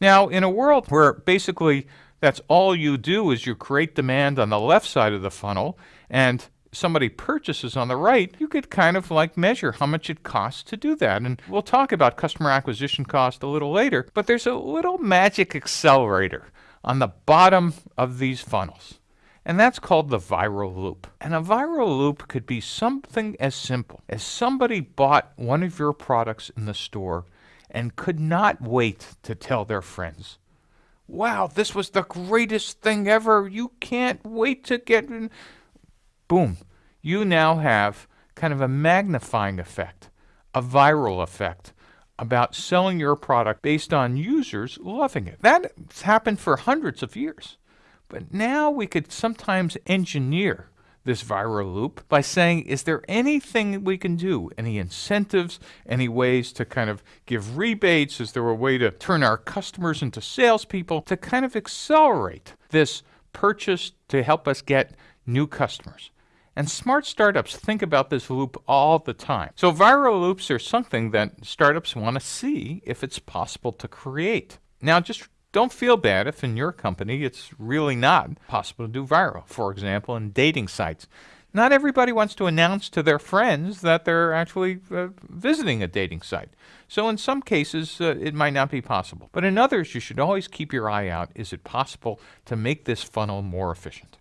Now, in a world where basically that's all you do is you create demand on the left side of the funnel and somebody purchases on the right, you could kind of like measure how much it costs to do that. And we'll talk about customer acquisition cost a little later, but there's a little magic accelerator on the bottom of these funnels. And that's called the viral loop. And a viral loop could be something as simple as somebody bought one of your products in the store and could not wait to tell their friends. Wow, this was the greatest thing ever. You can't wait to get in. Boom. You now have kind of a magnifying effect, a viral effect about selling your product based on users loving it. That's happened for hundreds of years. But now we could sometimes engineer this viral loop by saying, is there anything we can do? Any incentives? Any ways to kind of give rebates? Is there a way to turn our customers into salespeople to kind of accelerate this purchase to help us get new customers? And smart startups think about this loop all the time. So viral loops are something that startups want to see if it's possible to create. Now, just don't feel bad if in your company it's really not possible to do viral. For example, in dating sites. Not everybody wants to announce to their friends that they're actually uh, visiting a dating site. So in some cases, uh, it might not be possible. But in others, you should always keep your eye out. Is it possible to make this funnel more efficient?